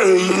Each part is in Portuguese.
Hey!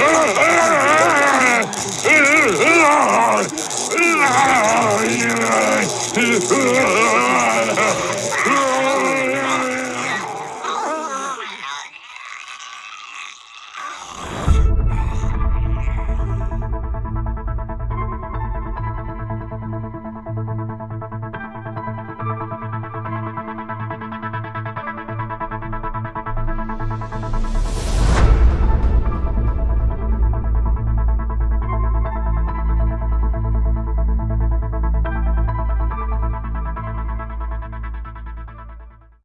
Ah!